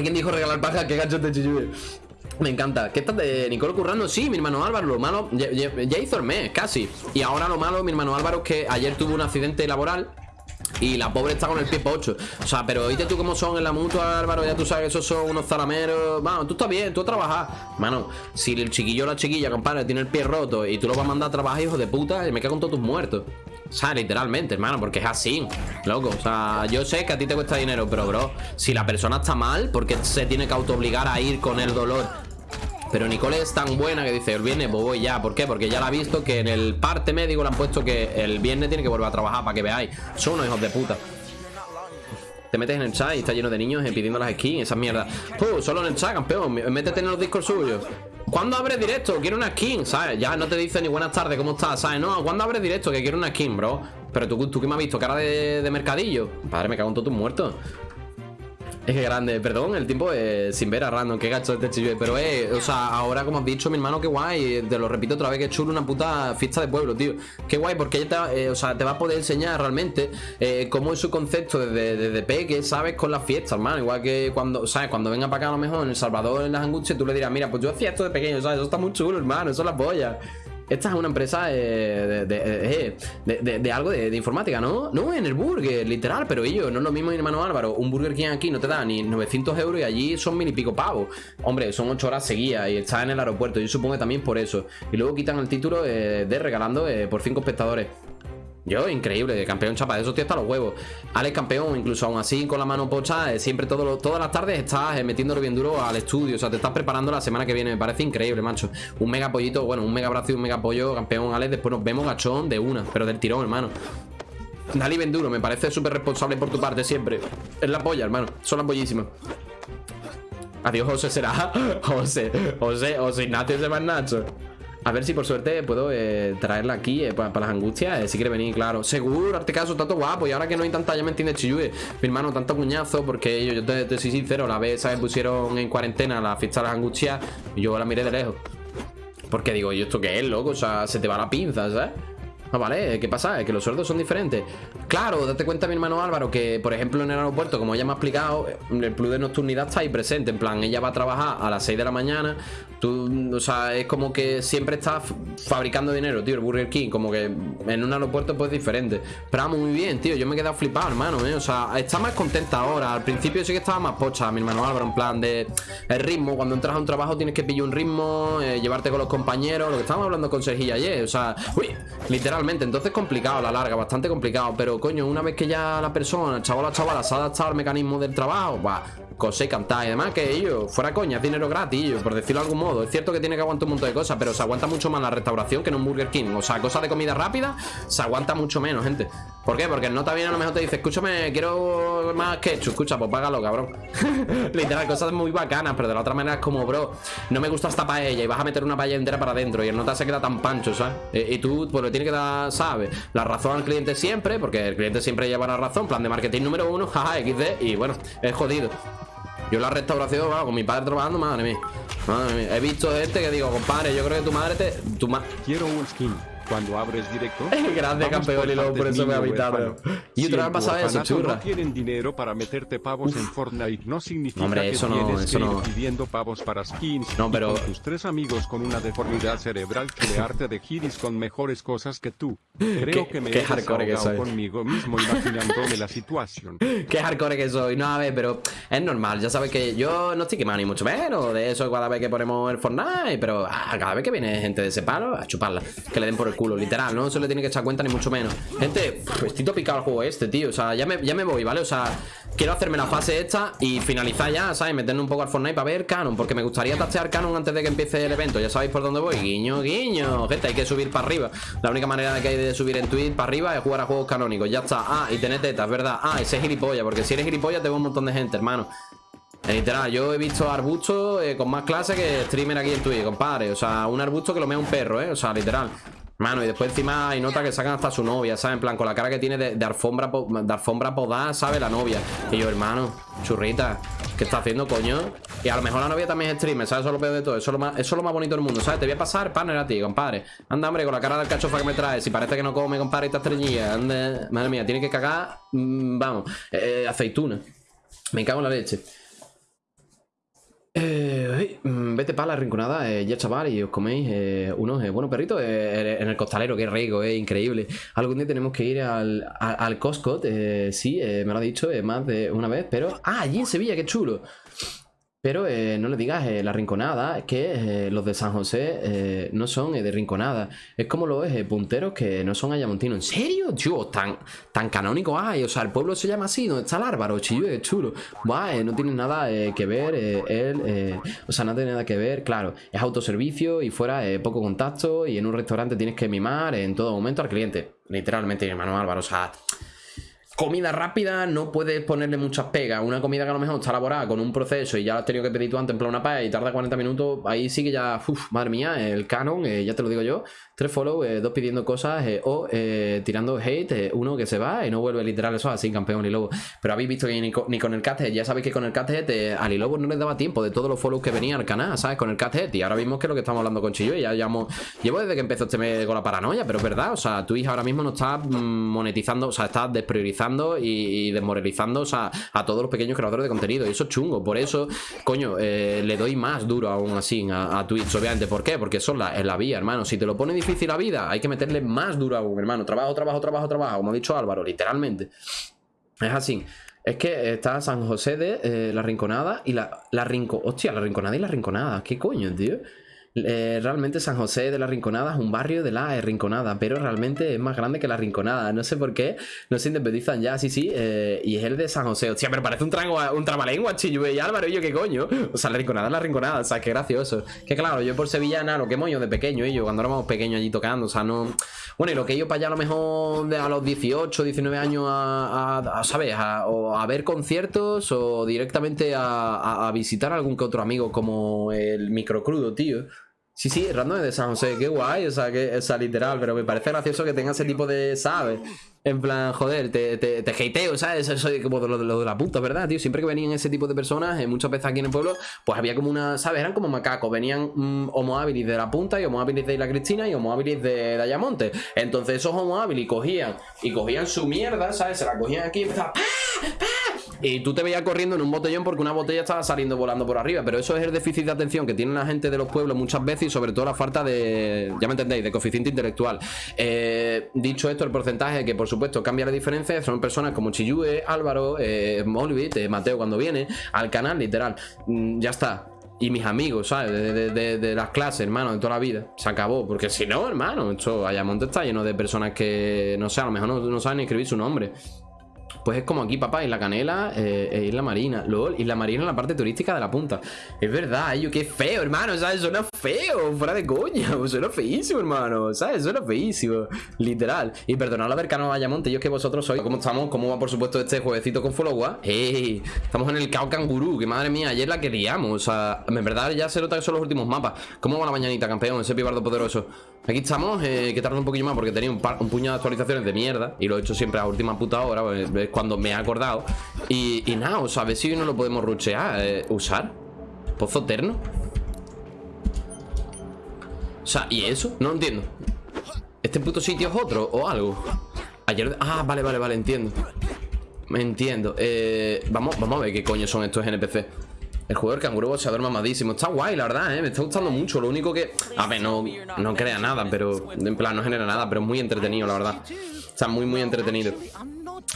Alguien dijo regalar paja, que gancho de chiyue. Me encanta. ¿Qué estás de Nicolo currando? Sí, mi hermano Álvaro, lo malo, ya, hizo el mes, casi. Y ahora lo malo, mi hermano Álvaro, es que ayer tuvo un accidente laboral y la pobre está con el pie 8 O sea, pero oíste tú cómo son en la mutua, Álvaro Ya tú sabes que esos son unos zalameros Bueno, tú estás bien, tú a trabajar Mano, si el chiquillo o la chiquilla, compadre, tiene el pie roto Y tú lo vas a mandar a trabajar, hijo de puta Y me cago con todos tus muertos o sea, literalmente, hermano, porque es así Loco, o sea, yo sé que a ti te cuesta dinero Pero, bro, si la persona está mal Porque se tiene que autoobligar a ir con el dolor pero Nicole es tan buena que dice, el viernes pues voy ya. ¿Por qué? Porque ya la ha visto que en el parte médico le han puesto que el viernes tiene que volver a trabajar para que veáis. Son unos hijos de puta. Te metes en el chat y está lleno de niños pidiendo las skins, esas mierdas. Pues solo en el chat, campeón. Métete en los discos suyos. ¿Cuándo abre directo? Quiero una skin, ¿sabes? Ya no te dice ni buenas tardes, ¿cómo estás? ¿Sabes? No, ¿cuándo abre directo? Que quiero una skin, bro. Pero tú, tú que me has visto, cara de, mercadillo. Padre, me cago en todos tus muertos. Es que grande, perdón, el tiempo es sin ver a random, qué gacho este chillo. Pero eh, o sea, ahora como has dicho, mi hermano, qué guay. Te lo repito otra vez, que chulo una puta fiesta de pueblo, tío. Qué guay, porque ella eh, o sea, te va a poder enseñar realmente eh, cómo es su concepto desde, desde peque, ¿sabes? Con las fiestas, hermano. Igual que cuando, ¿sabes? Cuando venga para acá a lo mejor en El Salvador, en las angustias, tú le dirás, mira, pues yo hacía esto de pequeño, ¿sabes? Eso está muy chulo, hermano, eso es la polla. Esta es una empresa eh, eh, de, de, algo de, informática, ¿no? No, en el burger, literal, pero ellos, no es lo mismo, mi hermano Álvaro. Un burger King aquí no te da ni 900 euros y allí son mil y pico pavos. Hombre, son 8 horas seguidas y está en el aeropuerto. Yo supongo que también por eso. Y luego quitan el título eh, de regalando por 5 espectadores. Yo, increíble, campeón chapa, eso tío hasta los huevos. Alex campeón, incluso aún así con la mano pocha, eh, siempre todo todas las tardes estás eh, metiéndolo bien duro al estudio. O sea, te estás preparando la semana que viene. Me parece increíble, macho. Un mega pollito, bueno, un mega brazo y un mega pollo, campeón Alex. Después nos vemos gachón de una, pero del tirón, hermano. Dali Benduro, me parece súper responsable por tu parte siempre. Es la polla, hermano. Son las pollísimas. Adiós, José será. José, José, José Ignacio de más Nacho. A ver si por suerte puedo eh, traerla aquí eh, para las angustias. Eh, si quiere venir, claro. Seguro, este caso todo guapo. Y ahora que no hay tanta, ya me entiende Chiyue. Mi hermano, tanto cuñazo. Porque yo, yo te, soy sincero, la vez, ¿sabes? Pusieron en cuarentena la fiesta de las angustias. Y yo la miré de lejos. Porque digo, ¿y esto qué es, loco? O sea, se te va la pinza, ¿sabes? Ah, vale, ¿qué pasa? Es que los sueldos son diferentes. Claro, date cuenta mi hermano Álvaro Que, por ejemplo, en el aeropuerto, como ella me ha explicado El plus de nocturnidad está ahí presente. En plan, ella va a trabajar a las 6 de la mañana. Tú, o sea, es como que siempre estás fabricando dinero, tío El Burger King, como que en un aeropuerto pues diferente. Pero muy bien, tío. Yo me he quedado flipado, hermano, ¿eh? O sea, está más contenta ahora. Al principio sí que estaba más pocha, mi hermano Álvaro En plan de el ritmo. Cuando entras a un trabajo tienes que pillar un ritmo eh, Llevarte con los compañeros. Lo que estábamos hablando con Sergio ayer O sea, uy, literal entonces complicado a la larga, bastante complicado. Pero coño, una vez que ya la persona, el chaval o la chavala Se ha adaptado al mecanismo del trabajo Va, cosa y cantar Y además que ellos, fuera coña, es dinero gratis Por decirlo de algún modo, es cierto que tiene que aguantar un montón de cosas Pero se aguanta mucho más la restauración que en un Burger King. O sea, cosas de comida rápida Se aguanta mucho menos, gente. ¿Por qué? Porque no también a lo mejor te dice Escúchame, quiero más ketchup Escucha, pues págalo, cabrón. Literal, cosas muy bacanas Pero de la otra manera es como, bro No me gusta esta paella Y vas a meter una paella entera para adentro Y el nota se queda tan pancho, ¿sabes? Y, tú, pues le tiene que dar sabe la razón al cliente siempre, porque el cliente siempre lleva la razón, plan de marketing número uno, jaja, XD, y bueno, es jodido. Yo la restauración, con mi padre trabajando, madre mía. Madre. He visto gente que digo, compadre, yo creo que tu madre te. Tu ma Quiero un skin cuando abres directo. Grande campeón y luego por eso me ha habitado. Y otra vez pasaba eso, churra. no tienen dinero para meterte pavos en Fortnite, no significa Hombre, eso que no, tienes eso que no. ir pidiendo pavos para skins. No, pero... con tus tres amigos con una deformidad cerebral crearte de giris con mejores cosas que tú. Creo que me he hardcore que soy. conmigo mismo imaginándome la situación. Qué hardcore que soy. No, a ver, pero es normal. Ya sabes que yo no estoy quemado ni mucho menos de eso cada vez que ponemos el Fortnite, pero ah, cada vez que viene gente de ese palo, a chuparla. Que le den por el culo, literal, ¿no? le tiene que echar cuenta ni mucho menos. Gente, estoy topicado al juego este, tío. O sea, ya me, ya me voy, ¿vale? O sea, quiero hacerme la fase esta y finalizar ya, ¿sabes? Meterme un poco al Fortnite para ver Canon Porque me gustaría tastear Canon antes de que empiece el evento. Ya sabéis por dónde voy, guiño, guiño. Gente, hay que subir para arriba. La única manera que hay de subir en Twitch para arriba es jugar a juegos canónicos. Ya está, ah, y tener tetas, ¿verdad? Ah, ese es gilipollas, porque si eres gilipollas te un montón de gente, hermano. Literal, yo he visto arbustos eh, con más clase que streamer aquí en Twitch, compadre. O sea, un arbusto que lo mea un perro, ¿eh? O sea, literal Mano, y después encima hay nota que sacan hasta su novia, ¿sabes? En plan, con la cara que tiene de, alfombra de alfombra podada, ¿sabes? La novia. Y yo, hermano, churrita, ¿qué está haciendo, coño? Y a lo mejor la novia también es streamer, ¿sabes? Eso es lo peor de todo. Eso es lo más, bonito del mundo, ¿sabes? Te voy a pasar panel a ti, compadre. Anda, hombre, con la cara del cachofa que me trae. Si parece que no come, compadre, esta estrellilla. Anda, madre mía, tiene que cagar, mm, vamos, eh, aceituna. Me cago en la leche. Sí, mm, vete para la rinconada, eh, ya chaval, y os coméis eh, unos eh, buenos perritos eh, en el costalero, que rico, es increíble. Algún día tenemos que ir al, al, al Costco, eh, sí, eh, me lo ha dicho eh, más de una vez, pero... Ah, allí en Sevilla, qué chulo. Pero eh, no le digas eh, la rinconada, que eh, los de San José eh, no son eh, de rinconada. Es como los punteros que no son ayamontinos. ¿En serio? Tío, tan, tan canónico hay. O sea, el pueblo se llama así, ¿dónde está el árbaro? Chillo, es chulo. Buah, no tiene nada que ver él. o sea, no tiene nada que ver. Claro, es autoservicio y fuera poco contacto. Y en un restaurante tienes que mimar en todo momento al cliente. Literalmente, mi hermano Álvaro. O sea, comida rápida no puedes ponerle muchas pegas. Una comida que a lo mejor está elaborada con un proceso y ya la has tenido que pedir tú antes en plan una paz y tarda 40 minutos, ahí sí que ya, uf, madre mía, el canon, eh, ya te lo digo yo. Tres follow, eh, dos pidiendo cosas eh, o eh, tirando hate, uno que se va y no vuelve literal, eso es así, campeón y lobo. Pero habéis visto que ni, co- ni con el cathead, ya sabéis que con el cathead eh, al Ilobo no les daba tiempo de todos los follows que venían al canal, ¿sabes? Con el cathead y ahora mismo es que lo que estamos hablando con Chillo y ya llevamos, llevo desde que empezó este mes con la paranoia, pero es verdad, o sea, Twitch ahora mismo no está mm, monetizando, o sea, está despriorizando y, desmoralizando, a todos los pequeños creadores de contenido y eso es chungo, por eso, coño, le doy más duro aún así a, a Twitch, obviamente, ¿por qué? Porque son la, es la vía, hermano, si te lo pone difícil la vida, hay que meterle más duro aún, hermano, trabajo, trabajo, trabajo, trabajo, como ha dicho Álvaro, literalmente. Es así. Es que está San José de eh, la Rinconada y la, la Rinco... Hostia, la Rinconada y la Rinconada. ¿Qué coño, tío? Eh, realmente San José de la Rinconada es un barrio de la Rinconada, pero realmente es más grande que la Rinconada. No sé por qué, no se independizan ya, sí, sí. eh, y es el de San José. Hostia, pero parece un, trango, un trabalengua, y Álvaro, y yo, ¿qué coño? O sea, la Rinconada es la Rinconada, o sea, qué gracioso. Que claro, yo por Sevillana, lo que ido de pequeño, y yo cuando éramos pequeños allí tocando, o sea, no. Bueno, y lo que yo para allá a lo mejor de a los 18, 19 años a, a- ¿sabes? A, o ver conciertos o directamente a, a- a visitar a algún que otro amigo como el microcrudo, tío. Sí, sí, random de San José, qué guay, o sea, que, o sea, literal, pero me parece gracioso que tenga ese tipo de, ¿sabes? En plan, joder, te, te, te hateo, ¿sabes? Eso es como de lo, de lo de la puta, ¿verdad, tío? Siempre que venían ese tipo de personas, eh, muchas veces aquí en el pueblo, pues había como una, ¿sabes? Eran como macacos, venían mm, homo habilis de la punta y homo habilis de Isla Cristina y homo habilis de Dayamonte. Entonces esos homo habilis cogían y cogían su mierda, ¿sabes? Se la cogían aquí y empezaban, ¡pah! ¡pah! Y tú te veías corriendo en un botellón porque una botella estaba saliendo volando por arriba. Pero eso es el déficit de atención que tiene la gente de los pueblos muchas veces y sobre todo la falta de, ya me entendéis, de coeficiente intelectual. Eh, dicho esto, el porcentaje que por supuesto cambia la diferencia son personas como Chiyue, Álvaro, eh, eh, Mateo cuando viene al canal, literal. Mm, ya está. Y mis amigos, ¿sabes? De, de- de- de las clases, hermano, de toda la vida. Se acabó. Porque si no, hermano, esto Ayamonte está lleno de personas que, no sé, a lo mejor no, no saben escribir su nombre. Pues es como aquí, papá, Isla Canela eh, e Isla Marina. LOL, Isla Marina en la parte turística de la punta. Es verdad, yo qué feo, hermano, ¿sabes? Suena feo, fuera de coña. Suena feísimo, hermano, ¿sabes? Suena feísimo. Literal. Y perdonad haber canal Ayamonte, yo es que vosotros sois. ¿Cómo estamos? ¿Cómo va, por supuesto, este jueguecito con Followa? ¡Ey! Estamos en el Cao que madre mía, ayer la queríamos. O sea, en verdad ya se nota que son los últimos mapas. ¿Cómo va la mañanita, campeón? Ese pibardo poderoso. Aquí estamos, eh, que tarda un poquillo más porque tenía un, par- puñado de actualizaciones de mierda y lo he hecho siempre a última puta hora, pues, es cuando me he acordado. Y, y nada, o sea, a ver si no lo podemos ruchear, eh, usar. Pozo eterno. O sea, ¿y eso? No entiendo. ¿Este puto sitio es otro o algo? Ayer... Ah, vale, vale, vale, entiendo. Me entiendo. Eh, vamos, vamos a ver qué coño son estos NPC. El juego del canguro boxeador mamadísimo. Está guay, la verdad, ¿eh? Me está gustando mucho. Lo único que... A ver, no, no crea nada, pero... En plan, no genera nada, pero es muy entretenido, la verdad. Está muy, muy entretenido.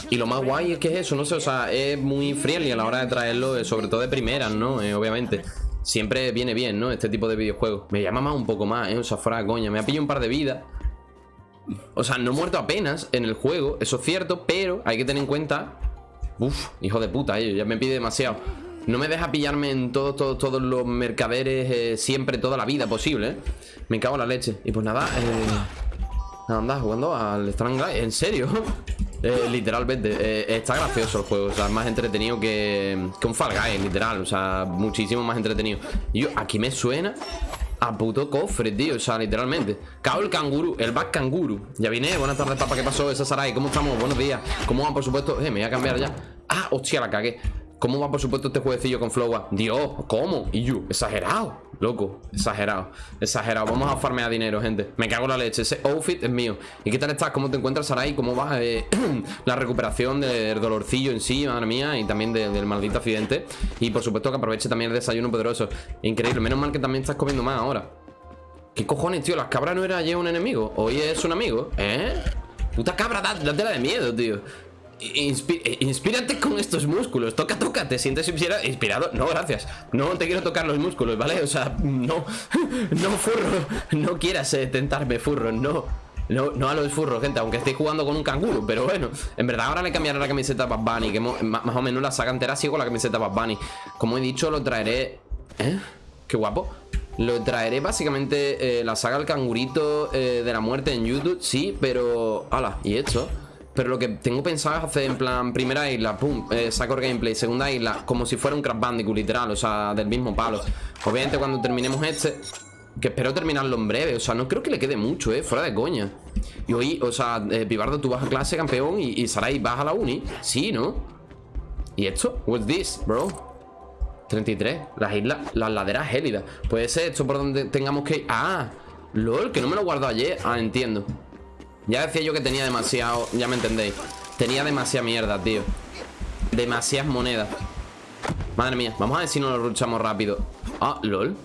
Y lo más guay es que es eso, no sé, o sea, es muy friendly a la hora de traerlo, eh, sobre todo de primeras, ¿no? Eh, obviamente. Siempre viene bien, ¿no? Este tipo de videojuegos. Me llama más un poco más, ¿eh? O sea, fuera de coña. Me ha pillado un par de vidas. O sea, no he muerto apenas en el juego, eso es cierto, pero hay que tener en cuenta. Uf, hijo de puta, eh, ya me pide demasiado. No me deja pillarme en todos, todos, todos los mercaderes siempre, toda la vida posible, ¿eh? Me cago en la leche. Y pues nada, eh. Anda jugando al Strangle ¿En serio? Eh, literalmente, eh, está gracioso el juego, o sea, es más entretenido que, que un Fall Guys, literal, o sea, muchísimo más entretenido. Yo, aquí me suena a puto cofre, tío, o sea, literalmente. Cao el canguro, el back canguro. Ya vine, buenas tardes, papá, ¿qué pasó? Esa Sarai, ¿cómo estamos? Buenos días. ¿Cómo van, por supuesto? Eh, me voy a cambiar ya. Ah, hostia, la cagué. ¿Cómo va, por supuesto, este jueguecillo con Flowa? Dios, ¿cómo? Y yo, exagerado. Loco, exagerado, exagerado Vamos a farmear dinero, gente Me cago en la leche, ese outfit es mío ¿Y qué tal estás? ¿Cómo te encuentras, Sarai? ¿Cómo va eh, la recuperación del dolorcillo en sí, madre mía? Y también del maldito accidente Y por supuesto que aproveche también el desayuno poderoso Increíble, menos mal que también estás comiendo más ahora ¿Qué cojones, tío? ¿Las cabras no era ayer un enemigo? ¿Hoy es un amigo? ¿Eh? Puta cabra, date la de miedo, tío eh, inspírate con estos músculos Toca, toca, ¿te sientes inspirado? No, gracias No te quiero tocar los músculos, ¿vale? O sea, no No, furro No quieras eh, tentarme, furro, no no, no a los furros, gente, aunque esté jugando con un canguro Pero bueno, en verdad ahora le cambiaré la camiseta a Bad Bunny Que más o menos la saga entera sigo la camiseta Bad Bunny Como he dicho, lo traeré ¿Eh? Qué guapo lo traeré básicamente eh, la saga El Cangurito de la Muerte en YouTube, sí, pero... ¡Hala! ¿Y esto? Pero lo que tengo pensado es hacer en plan Primera isla, pum, eh, saco gameplay. Segunda isla, como si fuera un Crash Bandicoot literal O sea, del mismo palo. Obviamente cuando terminemos este Que espero terminarlo en breve O sea, no creo que le quede mucho, eh, fuera de coña. Y hoy, o sea, eh, Pibardo, tú vas a clase, campeón Y, y Sarai, vas a la uni. Sí, ¿no? ¿Y esto? What's this, bro? 33, las islas, las laderas gélidas. Puede ser esto por donde tengamos que ir. Ah, lol, que no me lo guardo ayer. Ah, entiendo ya decía yo que tenía demasiado... Ya me entendéis. Tenía demasiada mierda, tío. Demasiadas monedas. Madre mía, vamos a ver si nos lo luchamos rápido. Ah, lol.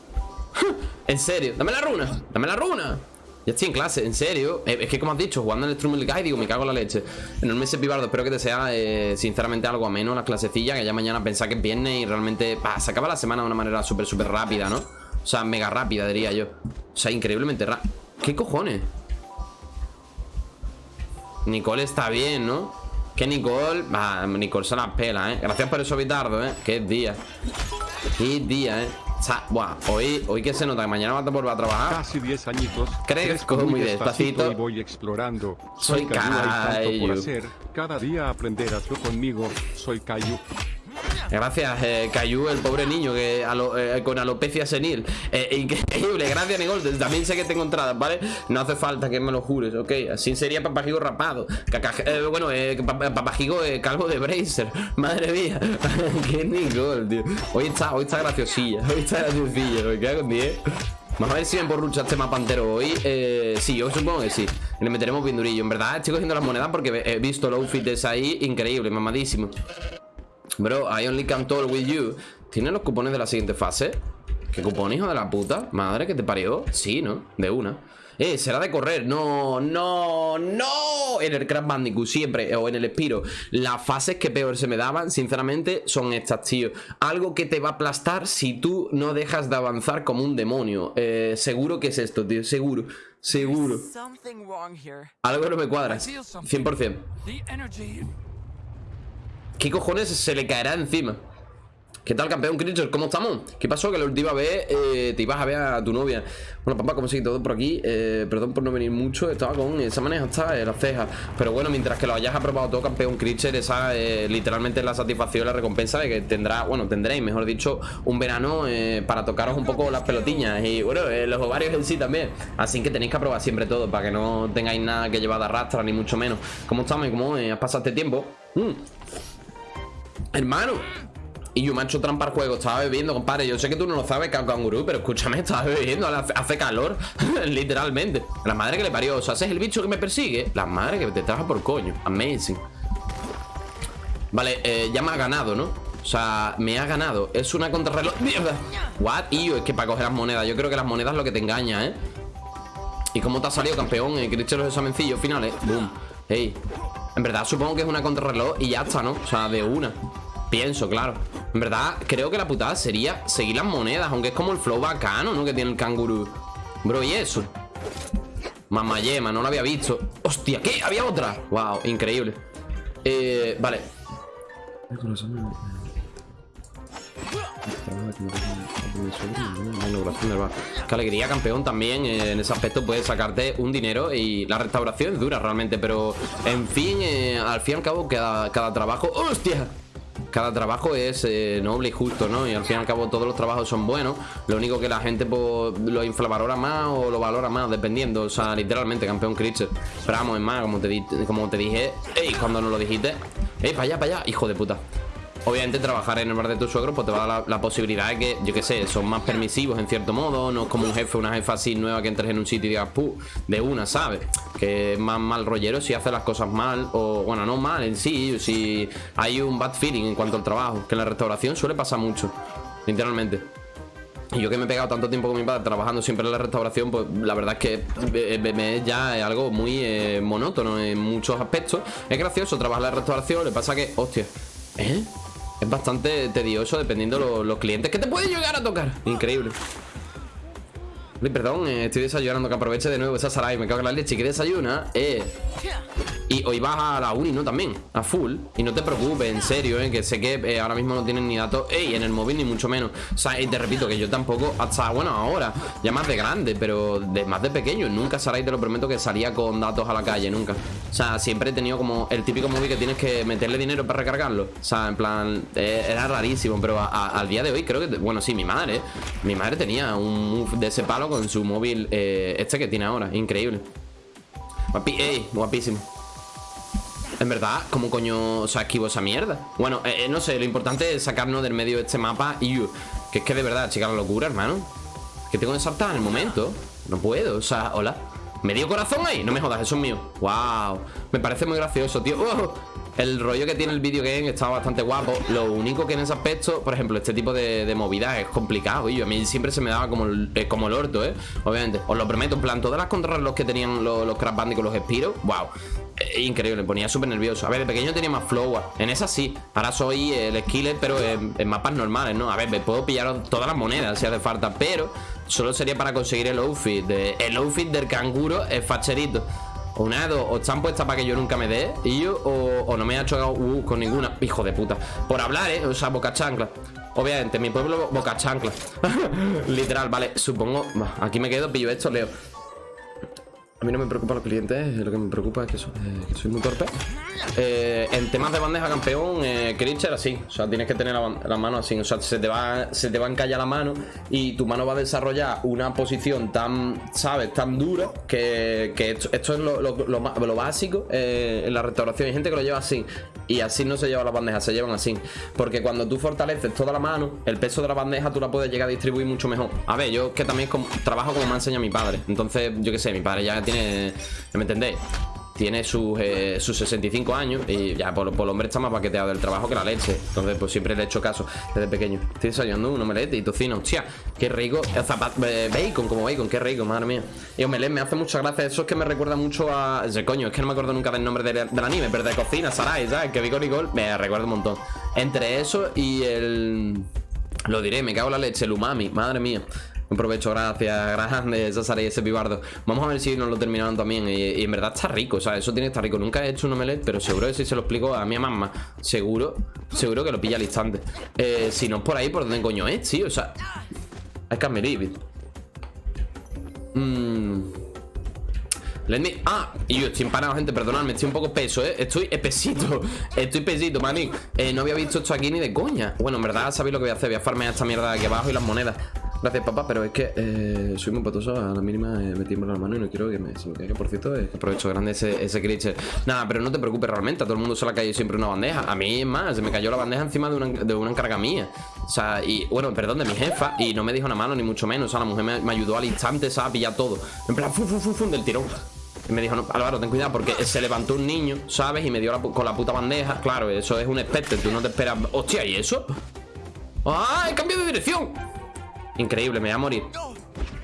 En serio, dame la runa Dame la runa. Ya estoy en clase, en serio eh, Es que como has dicho, jugando en el Strumel Guy Digo, me cago en la leche. Enorme ese pibardo, espero que te sea eh, Sinceramente algo ameno la clasecilla Que ya mañana pensá que es viernes y realmente Se acaba la semana de una manera súper, súper rápida, ¿no? O sea, mega rápida, diría yo. O sea, increíblemente rápida ¿Qué cojones? Nicole está bien, ¿no? Que Nicole... Ah, Nicole se la pela, ¿eh? Gracias por eso, Vitardo, ¿eh? Qué día Qué día, ¿eh? O sea, buah, hoy, hoy que se nota que mañana va a volver a trabajar. Casi 10 añitos. Crezco muy despacito. Y voy explorando. Soy Cayu. Cada día aprenderás conmigo. Soy Cayu. Gracias, eh, Cayu, el pobre niño que eh, con alopecia senil. Eh, increíble, gracias, Nicole. También sé que tengo entradas, ¿vale? No hace falta que me lo jures, ok. Así sería papajigo rapado. Eh, bueno, eh, papajigo calvo de Bracer. Madre mía. Qué Nicole, tío. Hoy está, hoy está graciosilla. Hoy está graciosilla. Me queda con 10. Vamos a ver si me porrucha este mapa entero hoy eh, Sí, yo supongo que sí Le meteremos bien durillo En verdad estoy cogiendo las monedas porque he visto el outfit de ahí Increíble, mamadísimo Bro, I only can talk with you. ¿Tienes los cupones de la siguiente fase? ¿Qué cupón, hijo de la puta? Madre que te parió Sí, ¿no? De una. Eh, será de correr, no, no, no. En el Crash Bandicoot siempre, o en el Spiro Las fases que peor se me daban, sinceramente, son estas, tío. Algo que te va a aplastar si tú no dejas de avanzar como un demonio. Eh, Seguro que es esto, tío, seguro. Seguro. Algo no me cuadra, 100% ¿Qué cojones se le caerá encima? ¿Qué tal, campeón Creature? ¿Cómo estamos? ¿Qué pasó? Que la última vez eh, te ibas a ver a tu novia Bueno, papá, como sigue todo por aquí eh, Perdón por no venir mucho Estaba con esa manera hasta las cejas Pero bueno, mientras que lo hayas aprobado todo, campeón Creature Esa eh, literalmente es la satisfacción la recompensa De que tendrá, bueno, tendréis, mejor dicho Un verano para tocaros un poco las pelotiñas Y bueno, los ovarios en sí también Así que tenéis que aprobar siempre todo Para que no tengáis nada que llevar de arrastra, ni mucho menos ¿Cómo estamos? ¿Cómo has pasado este tiempo? Mm. Hermano y yo me he hecho trampa al juego, estaba bebiendo, compadre Yo sé que tú no lo sabes, cangurú, pero escúchame, estaba bebiendo, hace calor Literalmente La madre que le parió, o sea, ese es el bicho que me persigue La madre que te traja por coño Amazing Vale, eh, ya me ha ganado, ¿no? O sea, me ha ganado Es una contrarreloj ¡Mierda! What? Y es que para coger las monedas Yo creo que las monedas es lo que te engaña, ¿eh? ¿Y cómo te ha salido, campeón? ¿Qué dicho los examencillos finales? Boom Hey en verdad supongo que es una contrarreloj y ya está, ¿no? O sea, de una Pienso, claro En verdad, creo que la putada sería seguir las monedas Aunque es como el flow bacano, ¿no? Que tiene el canguro Bro, ¿y eso? Mamayema, no lo había visto ¡Hostia! ¿Qué? ¿Había otra? Wow, increíble Eh, vale Qué alegría, campeón, también eh, en ese aspecto puedes sacarte un dinero y la restauración es dura realmente, pero en fin, eh, al fin y al cabo cada, cada trabajo... ¡Hostia! cada trabajo es eh, noble y justo, ¿no? Y al fin y al cabo todos los trabajos son buenos. Lo único que la gente pues, lo infravalora más o lo valora más, dependiendo. O sea, literalmente, campeón Creature. Pero vamos, es más, como te, como te dije, ¡ey! Cuando nos lo dijiste, ¡ey, para allá, para allá! Hijo de puta. Obviamente trabajar en el bar de tu suegro pues te va a dar la, la posibilidad de que, yo qué sé, son más permisivos en cierto modo, no es como un jefe, una jefa así nueva que entres en un sitio y digas, puh, de una, ¿sabes? Que es más mal rollero si hace las cosas mal, o bueno, no mal en sí, si hay un bad feeling en cuanto al trabajo, que en la restauración suele pasar mucho, literalmente. Y yo que me he pegado tanto tiempo con mi padre trabajando siempre en la restauración, pues la verdad es que eh, me es ya es algo muy eh, monótono en muchos aspectos. Es gracioso trabajar en la restauración, le pasa que, hostia, ¿eh? Es bastante tedioso dependiendo los, los clientes que te pueden llegar a tocar. Increíble. Perdón, eh, estoy desayunando, que aproveche de nuevo esa Sarai, me cago en la leche, que desayuna, eh. Y hoy vas a la uni, ¿no? También, a full Y no te preocupes, en serio, ¿eh? Que sé que ahora mismo no tienen ni datos Ey, en el móvil ni mucho menos O sea, y te repito que yo tampoco, hasta, bueno, ahora Ya más de grande, pero de más de pequeño Nunca, Sarai, te lo prometo que salía con datos a la calle, nunca O sea, siempre he tenido como el típico móvil que tienes que meterle dinero para recargarlo O sea, en plan, era rarísimo Pero al día de hoy creo que, bueno, sí, mi madre Mi madre tenía un de ese palo con su móvil eh, Este que tiene ahora, increíble. Ey, guapísimo. En verdad, ¿cómo coño se esquivo esa mierda? Bueno, eh, eh, no sé, lo importante es sacarnos del medio de este mapa y uh, que es que de verdad, chica, la locura, hermano. Que tengo que saltar en el momento. No puedo, o sea, hola. ¿Medio corazón ahí? No me jodas, eso es mío. Wow, me parece muy gracioso, tío. ¡Oh! El rollo que tiene el video game está bastante guapo Lo único que en ese aspecto, por ejemplo, este tipo de, de movidas es complicado Y a mí siempre se me daba como el, eh, como el orto, ¿eh? Obviamente, os lo prometo, en plan, todas las contrarreloj que tenían los, los Crash Bandicoot, los Spiro Wow, eh, increíble, ponía súper nervioso. A ver, de pequeño tenía más flow. En esa sí. Ahora soy el skiller, pero en, mapas normales, ¿no? A ver, me puedo pillar todas las monedas si hace falta, pero solo sería para conseguir el outfit. De, el outfit del canguro es facherito. Una de dos, o están puestas para que yo nunca me dé Y yo, o, no me ha chocado uh, con ninguna. Hijo de puta. Por hablar, eh, o sea, boca chancla. Obviamente, mi pueblo boca chancla. Literal, vale, supongo Aquí me quedo, pillo esto, leo a mí no me preocupa los clientes, lo que me preocupa es que soy, soy muy torpe. Eh, en temas de bandeja campeón, eh, así. O sea, tienes que tener la, mano así. O sea, se te, va, se te va a encallar la mano y tu mano va a desarrollar una posición tan, ¿sabes? Tan dura que, esto, es lo, básico eh, en la restauración. Hay gente que lo lleva así y así no se lleva las bandejas, se llevan así. Porque cuando tú fortaleces toda la mano, el peso de la bandeja tú la puedes llegar a distribuir mucho mejor. A ver, yo que también trabajo como me ha enseñado mi padre. Entonces, yo qué sé, mi padre ya tiene... ¿Me entendéis? Tiene sus, eh, sus 65 años y ya por, por el hombre está más paqueteado del trabajo que la leche. Entonces, pues siempre le he hecho caso desde pequeño. Estoy desayunando un omelette y tocino. Hostia, qué rico. bacon, como bacon, qué rico, madre mía. Y omelette me hace mucha gracia. Eso es que me recuerda mucho a. Ese coño, es que no me acuerdo nunca del nombre del, anime, pero de cocina, Sarai, ¿sabes? Que Vico Nicole me recuerda un montón. Entre eso y el. Lo diré, me cago en la leche, el umami, madre mía. Un provecho, gracias, grande, César y ese pibardo. Vamos a ver si nos lo terminaron también. Y, en verdad está rico, o sea, eso tiene que estar rico. Nunca he hecho un omelette, pero seguro que si se lo explico a mi mamá, seguro, seguro que lo pilla al instante. Eh, si no es por ahí, ¿por dónde coño es, tío? O sea, I can't believe it. Mmm. Let. Ah, y yo estoy empanado, gente, perdonadme Estoy un poco peso, ¿eh? Estoy espesito Estoy pesito, manín eh, No había visto esto aquí ni de coña Bueno, en verdad sabéis lo que voy a hacer Voy a farmear esta mierda de aquí abajo y las monedas Gracias, papá, pero es que eh, soy muy patoso. A la mínima eh, me tiembla la mano y no quiero que me, se me caiga. Por cierto, es aprovecho grande ese, ese creature. Nada, pero no te preocupes realmente. A todo el mundo se le ha caído siempre una bandeja. A mí es más, se me cayó la bandeja encima de una, de una encarga mía. O sea, y bueno, perdón, de mi jefa. Y no me dijo una mano, ni mucho menos. O sea, la mujer me, ayudó al instante, ¿sabes? A pillar todo. En plan, fu, fu, fu, fu, del tirón. Y me dijo, no, Álvaro, ten cuidado porque se levantó un niño, ¿sabes? Y me dio con la puta bandeja. Claro, eso es un espectro, tú no te esperas. Hostia, ¿y eso? ¡Ah! ¡He cambiado de dirección! Increíble, me voy a morir.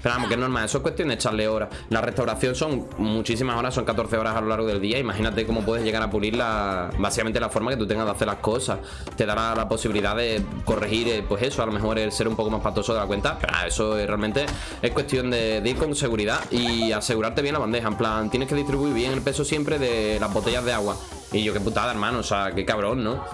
Pero vamos, que es normal, eso es cuestión de echarle horas. La restauración son muchísimas horas Son 14 horas a lo largo del día. Imagínate cómo puedes llegar a pulir la, básicamente la forma que tú tengas de hacer las cosas. Te dará la posibilidad de corregir, eh, pues eso A lo mejor el ser un poco más patoso de la cuenta Pero eso es, realmente es cuestión de, ir con seguridad Y asegurarte bien la bandeja. En plan, tienes que distribuir bien el peso siempre de las botellas de agua. Y yo qué putada, hermano, o sea, qué cabrón, ¿no?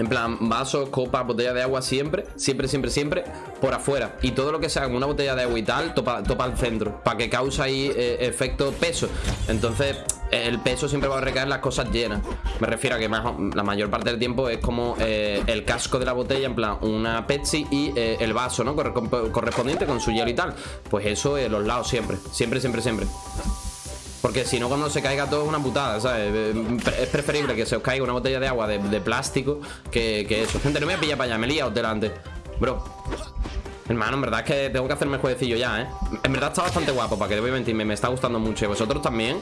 En plan, vasos, copas, botella de agua siempre, siempre, siempre, siempre por afuera. Y todo lo que sea como una botella de agua y tal, topa, topa al centro. Para que cause ahí eh, efecto peso. Entonces, el peso siempre va a recaer en las cosas llenas. Me refiero a que la mayor parte del tiempo es como eh, el casco de la botella, en plan, una Pepsi y eh, el vaso, ¿no? Correspondiente con su hielo y tal. Pues eso los lados siempre. Siempre, siempre, siempre. Porque si no, cuando se caiga todo es una putada, ¿sabes? Eh, Es preferible que se os caiga una botella de agua de, plástico que, que eso. Gente, no me voy a pillar para allá, me he liado delante. Bro. Hermano, en verdad es que tengo que hacerme el jueguecillo ya, ¿eh? En verdad está bastante guapo, para que te voy a mentirme. Me está gustando mucho. Y vosotros también.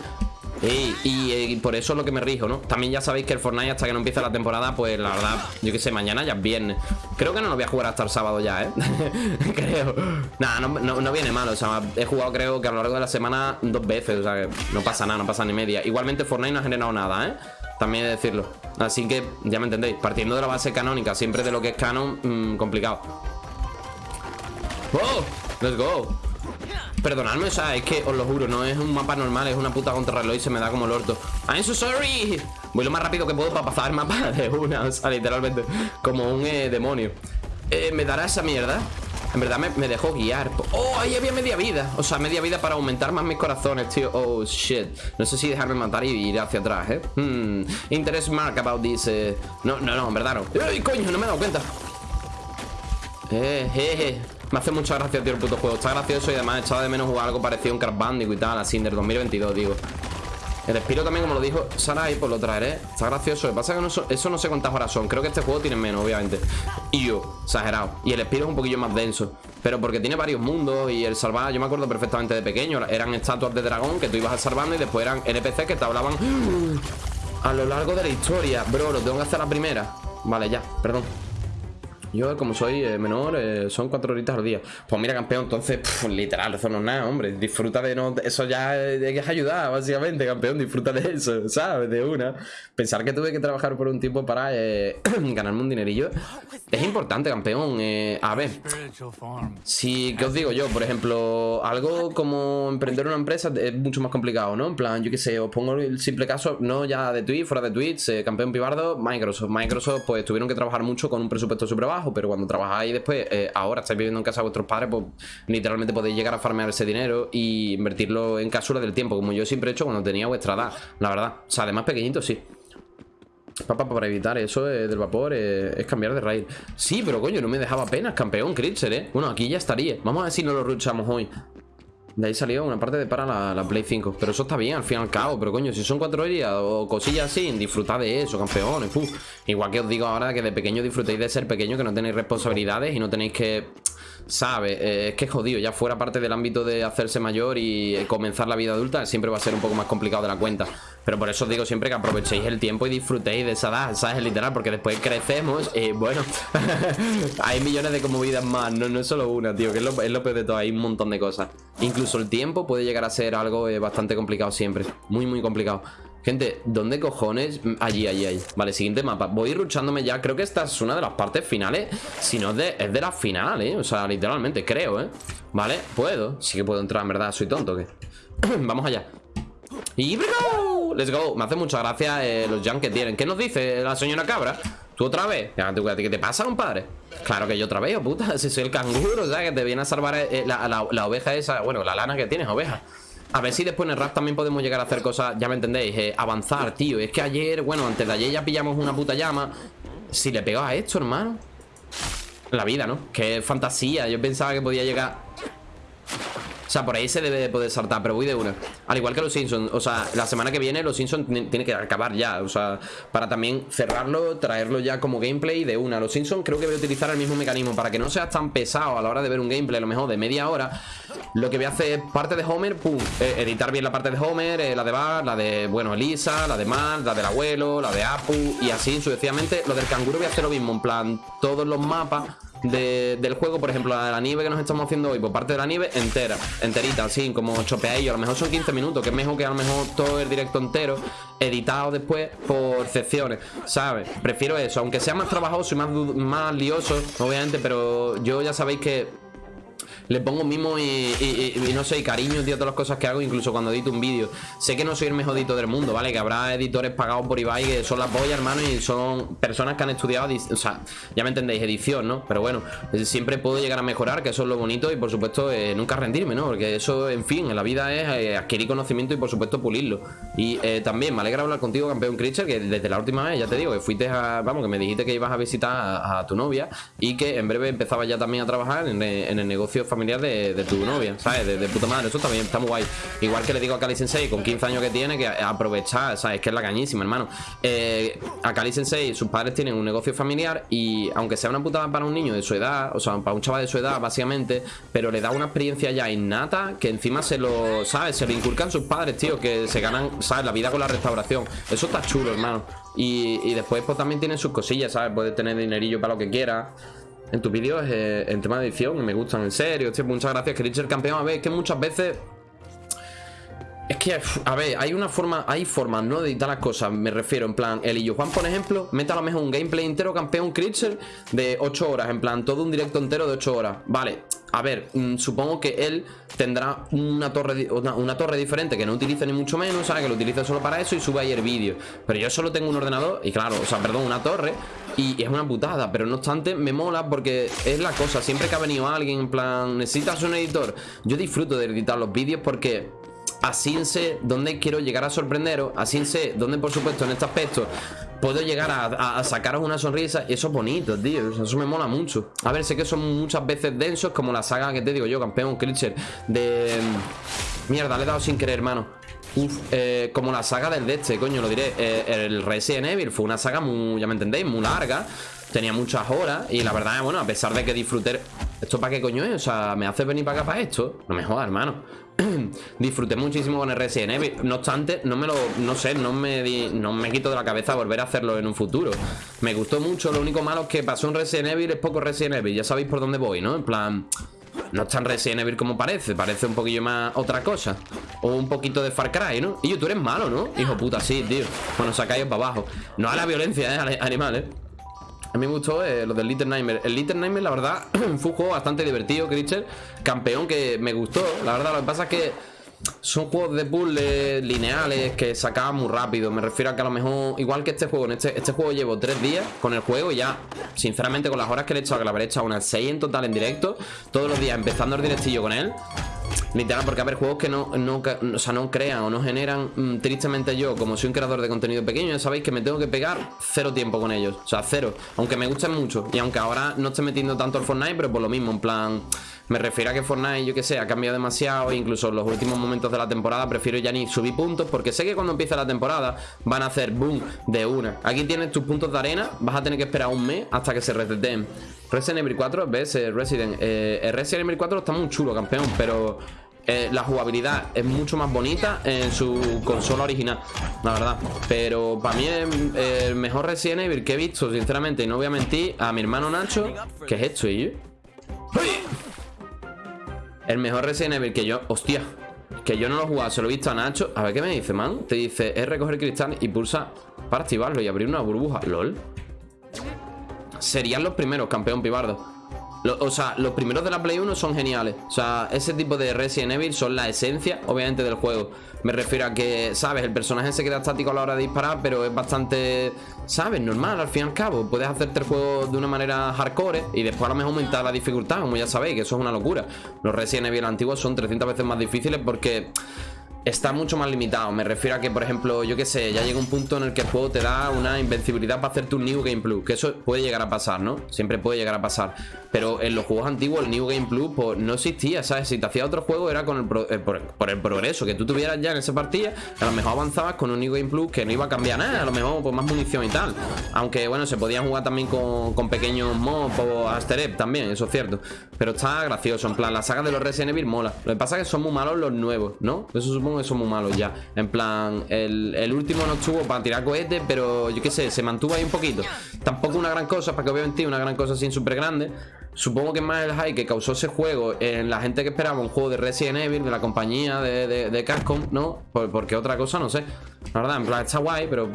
Y, y por eso es lo que me rijo, ¿no? También ya sabéis que el Fortnite hasta que no empiece la temporada Pues la verdad, yo qué sé, mañana ya es viernes Creo que no lo voy a jugar hasta el sábado ya, ¿eh? creo Nada, no, viene mal, o sea, he jugado creo que a lo largo de la semana dos veces O sea, que no pasa nada, no pasa ni media Igualmente Fortnite no ha generado nada, ¿eh? También he de decirlo Así que, ya me entendéis, partiendo de la base canónica Siempre de lo que es canon, mmm, complicado ¡Oh! ¡Let's go! Perdonadme, o sea, es que os lo juro, no es un mapa normal, es una puta contrarreloj y se me da como el orto. I'm so sorry. Voy lo más rápido que puedo para pasar el mapa de una, o sea, literalmente, como un eh, demonio. Eh, ¿Me dará esa mierda? En verdad me, dejó guiar Oh, ahí había media vida O sea, media vida para aumentar más mis corazones, tío Oh, shit No sé si dejarme matar y ir hacia atrás, ¿eh? Hmm Interest mark about this eh. No, no, no, en verdad no ¡Ay, coño! No me he dado cuenta eh, eh me hace mucha gracia, tío, el puto juego. Está gracioso y además echaba de menos jugar algo parecido a un Crash y tal, así, del 2022, digo. El Espiro también, como lo dijo Sarai, pues lo traeré. Está gracioso. Lo que pasa es que no eso no sé cuántas horas son. Creo que este juego tiene menos, obviamente. Y yo, exagerado. Y el Espiro es un poquillo más denso. Pero porque tiene varios mundos y el salvar, yo me acuerdo perfectamente de pequeño. Eran estatuas de dragón que tú ibas salvando y después eran NPC que te hablaban a lo largo de la historia. Bro, lo tengo que hacer la primera. Vale, ya, perdón. Yo, como soy eh, menor, eh, son cuatro horitas al día. Pues mira, campeón, entonces, literal, eso no es nada, hombre. Disfruta de no. Eso ya es ayudar, básicamente, campeón. Disfruta de eso, ¿sabes? De una. Pensar que tuve que trabajar por un tiempo para eh, ganarme un dinerillo es importante, campeón. Eh, a ver, si, ¿qué os digo yo? Por ejemplo, algo como emprender una empresa es mucho más complicado, ¿no? En plan, yo qué sé, os pongo el simple caso, no ya de Twitch, fuera de Twitch, eh, campeón pibardo, Microsoft. Microsoft, pues tuvieron que trabajar mucho con un presupuesto súper bajo pero cuando trabajáis después, eh, ahora estáis viviendo en casa de vuestros padres, pues literalmente podéis llegar a farmear ese dinero y invertirlo en cápsulas del tiempo, como yo siempre he hecho cuando tenía vuestra edad, la verdad. O sea, además pequeñito, sí. Papá, para evitar eso eh, del vapor eh, es cambiar de raid. Sí, pero coño, no me dejaba apenas, campeón, Critzer, ¿eh? Bueno, aquí ya estaría. Vamos a ver si no lo ruchamos hoy. De ahí salió una parte de para la, la, Play 5 Pero eso está bien, al fin y al cabo Pero coño, si son cuatro días o cosillas así Disfrutad de eso, campeones Uf. Igual que os digo ahora que de pequeño disfrutéis de ser pequeño Que no tenéis responsabilidades y no tenéis que sabe, eh, es que jodido, ya fuera parte del ámbito de hacerse mayor y comenzar la vida adulta, siempre va a ser un poco más complicado de la cuenta. Pero por eso os digo siempre que aprovechéis el tiempo y disfrutéis de esa edad, ¿sabes? Literal, porque después crecemos y bueno, hay millones de movidas más, no, no es solo una, tío, que es lo, peor de todo, hay un montón de cosas. Incluso el tiempo puede llegar a ser algo eh, bastante complicado siempre, muy, muy complicado. Gente, ¿dónde cojones? Allí, allí, allí Vale, siguiente mapa Voy ruchándome ya Creo que esta es una de las partes finales Si no es de, es de la final, ¿eh? O sea, literalmente, creo, ¿eh? Vale, puedo Sí que puedo entrar, en verdad Soy tonto, ¿qué? Vamos allá ¡Y! ¡Let's go! Me hace mucha gracia eh, los jump que tienen ¿Qué nos dice la señora cabra? ¿Tú otra vez? ¿Qué te pasa, compadre? Claro que yo otra vez, oh, puta Si soy el canguro, o sea, que te viene a salvar eh, la, la oveja esa Bueno, la lana que tienes, oveja a ver si después en el rap también podemos llegar a hacer cosas, ya me entendéis, eh, avanzar, tío. Es que ayer, bueno, antes de ayer ya pillamos una puta llama. Si le pego a esto, hermano. La vida, ¿no? Qué fantasía. Yo pensaba que podía llegar o sea, por ahí se debe de poder saltar, pero voy de una. Al igual que los Simpsons, o sea, la semana que viene los Simpsons tiene que acabar ya O sea, para también cerrarlo, traerlo ya como gameplay de una. Los Simpsons creo que voy a utilizar el mismo mecanismo Para que no seas tan pesado a la hora de ver un gameplay A lo mejor de media hora Lo que voy a hacer es parte de Homer, pum eh, Editar bien la parte de Homer, eh, la de Bart, la de, bueno, Elisa La de Mark, la del abuelo, la de Apu Y así sucesivamente. Lo del canguro voy a hacer lo mismo, en plan, todos los mapas del juego, por ejemplo, la de la nieve que nos estamos haciendo hoy, por parte de la nieve entera, enterita, así, como chopeadillo. A lo mejor son 15 minutos, que es mejor que a lo mejor todo el directo entero, editado después por secciones, ¿sabes? Prefiero eso, aunque sea más trabajoso y más, más lioso, obviamente, pero yo ya sabéis que le pongo mimo y, no sé, y cariño, tío, todas las cosas que hago, incluso cuando edito un vídeo. Sé que no soy el mejor editor del mundo, ¿vale? Que habrá editores pagados por Ibai que son la polla, hermano, y son personas que han estudiado, o sea, ya me entendéis, edición, ¿no? Pero bueno, siempre puedo llegar a mejorar, que eso es lo bonito, y por supuesto, eh, nunca rendirme, ¿no? Porque eso, en fin, en la vida es eh, adquirir conocimiento y por supuesto pulirlo. Y eh, también me alegra hablar contigo, campeón Creature, que desde la última vez, ya te digo, que fuiste a, vamos, que me dijiste que ibas a visitar a, tu novia y que en breve empezaba ya también a trabajar en, en el negocio familiar familiar de, tu novia, ¿sabes? De, de, puta madre, eso también está muy guay. Igual que le digo a Kali Sensei, con 15 años que tiene, que aprovechar, ¿sabes? Que es la cañísima, hermano. Eh, a Kali Sensei, sus padres tienen un negocio familiar y aunque sea una putada para un niño de su edad, o sea, para un chaval de su edad, básicamente, pero le da una experiencia ya innata que encima se lo, ¿sabes? Se lo inculcan sus padres, tío, que se ganan, ¿sabes? La vida con la restauración. Eso está chulo, hermano. Y, después pues también tiene sus cosillas, ¿sabes? Puede tener dinerillo para lo que quiera. En tus vídeos, eh, en tema de edición, me gustan, en serio. Tío, muchas gracias, que el campeón. A ver, es que muchas veces... Es que, a ver, hay una forma, hay formas, ¿no? De editar las cosas, me refiero, en plan, el y Juan, por ejemplo, mete a lo mejor un gameplay entero campeón Creature de 8 horas, en plan, todo un directo entero de 8 horas. Vale, a ver, mm, supongo que él tendrá una torre, una, torre diferente que no utilice ni mucho menos, ¿sabes? Que lo utilice solo para eso y sube ahí el vídeo. Pero yo solo tengo un ordenador y claro, o sea, perdón, una torre y es una putada, pero no obstante me mola porque es la cosa, siempre que ha venido alguien en plan, necesitas un editor, yo disfruto de editar los vídeos porque así sé dónde quiero llegar a sorprenderos, así sé dónde por supuesto en este aspecto puedo llegar a, sacaros una sonrisa y eso es bonito, tío, eso me mola mucho. A ver, sé que son muchas veces densos como la saga que te digo yo, campeón, Creature, de... Mierda, le he dado sin querer, hermano. Uf, eh, como la saga del de este, coño, lo diré. Eh, el Resident Evil fue una saga muy, ya me entendéis, muy larga. Tenía muchas horas y la verdad, bueno, a pesar de que disfruté... ¿Esto para qué coño es? O sea, ¿me hace venir para acá para esto? No me jodas, hermano. disfruté muchísimo con el Resident Evil. No obstante, no me lo, no sé, no me, no me quito de la cabeza volver a hacerlo en un futuro. Me gustó mucho, lo único malo es que pasó un Resident Evil, es poco Resident Evil. Ya sabéis por dónde voy, ¿no? En plan, no es tan Resident Evil como parece, parece un poquillo más otra cosa. O un poquito de Far Cry, ¿no? Y tú eres malo, ¿no? Hijo puta, sí, tío. Bueno, sacáis para abajo. No a la violencia, ¿eh? Animales. A mí me gustó eh, lo del Little Nightmare. El Little Nightmare, la verdad, fue un juego bastante divertido, Creature. Campeón que me gustó. La verdad, lo que pasa es que son juegos de puzzle lineales que se acaban muy rápido. Me refiero a que a lo mejor, igual que este juego, en este, este juego llevo tres días con el juego y ya, sinceramente, con las horas que le he echado, que la habré echado unas 6 en total en directo, todos los días empezando el directillo con él. Literal, porque a ver, juegos que no, no, o sea, no crean o no generan mm, Tristemente yo, como soy un creador de contenido pequeño Ya sabéis que me tengo que pegar cero tiempo con ellos O sea, cero, aunque me gusten mucho Y aunque ahora no esté metiendo tanto al Fortnite Pero por lo mismo, en plan me refiero a que Fortnite, yo que sé, ha cambiado demasiado Incluso en los últimos momentos de la temporada Prefiero ya ni subir puntos Porque sé que cuando empiece la temporada Van a hacer boom de una Aquí tienes tus puntos de arena Vas a tener que esperar un mes hasta que se reseten Resident Evil 4, ves, eh, Resident eh, Resident Evil 4 está muy chulo, campeón Pero eh, la jugabilidad es mucho más bonita en su consola original, la verdad. Pero para mí es el mejor Resident Evil que he visto, sinceramente. Y no voy a mentir a mi hermano Nacho. ¿Qué es esto, y El mejor Resident Evil que yo... Hostia. Que yo no lo he jugado, se lo he visto a Nacho. A ver qué me dice, man. Te dice, es recoger cristal y pulsa para activarlo y abrir una burbuja. LOL. Serían los primeros, campeón pibardo o sea, los primeros de la Play 1 son geniales O sea, ese tipo de Resident Evil son la esencia, obviamente, del juego Me refiero a que, ¿sabes? El personaje se queda estático a la hora de disparar Pero es bastante, ¿sabes? Normal, al fin y al cabo Puedes hacerte el juego de una manera hardcore Y después a lo mejor aumentar la dificultad Como ya sabéis, que eso es una locura Los Resident Evil antiguos son 300 veces más difíciles porque está mucho más limitado. Me refiero a que, por ejemplo, yo qué sé, ya llega un punto en el que el juego te da una invencibilidad para hacerte un New Game Plus. Que eso puede llegar a pasar, ¿no? Siempre puede llegar a pasar. Pero en los juegos antiguos el New Game Plus pues, no existía, ¿sabes? Si te hacía otro juego era con el eh, por, el progreso que tú tuvieras ya en esa partida. A lo mejor avanzabas con un New Game Plus que no iba a cambiar nada. A lo mejor pues, más munición y tal. Aunque, bueno, se podía jugar también con, pequeños mobs o Aster también, eso es cierto. Pero está gracioso. En plan, la saga de los Resident Evil mola. Lo que pasa es que son muy malos los nuevos, ¿no? Eso que son muy malos ya. En plan, el, último no estuvo para tirar cohetes, pero yo qué sé, se mantuvo ahí un poquito. Tampoco una gran cosa, para que obviamente una gran cosa así súper grande. Supongo que más el hype que causó ese juego en la gente que esperaba un juego de Resident Evil, de la compañía de, de, Capcom, ¿no? porque otra cosa, no sé. La verdad, en plan, está guay, pero...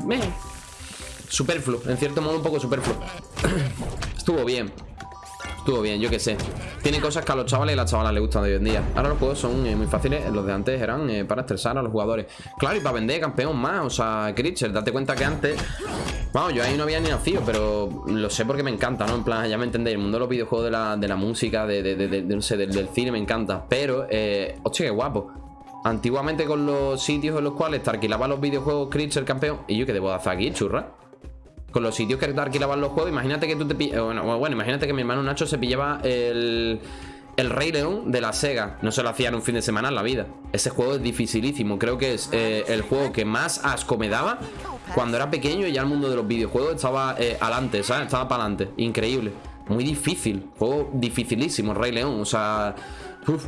Superfluo, en cierto modo un poco superfluo. Estuvo bien. Estuvo bien, yo qué sé. Tiene cosas que a los chavales y a las chavalas les gustan de hoy en día. Ahora los juegos son eh, muy fáciles. Los de antes eran eh, para estresar a los jugadores. Claro, y para vender campeón más. O sea, Critcher, date cuenta que antes Vamos, yo ahí no había ni nacido Pero lo sé porque me encanta, ¿no? En plan, ya me entendéis El mundo de los videojuegos, de la, de la música de, de, no sé, del, cine me encanta. Pero, eh, hostia, qué guapo. Antiguamente con los sitios en los cuales te alquilaba los videojuegos Critcher campeón Y yo, ¿qué debo hacer aquí, churra? Con los sitios que alquilaban los juegos, imagínate que tú te bueno, bueno, imagínate que mi hermano Nacho se pillaba el, el Rey León de la Sega. No se lo hacía en un fin de semana en la vida. Ese juego es dificilísimo. Creo que es eh, el juego que más asco me daba cuando era pequeño y ya el mundo de los videojuegos estaba eh, adelante, ¿sabes? Estaba para adelante. Increíble. Muy difícil. Juego dificilísimo, Rey León. O sea... Uf.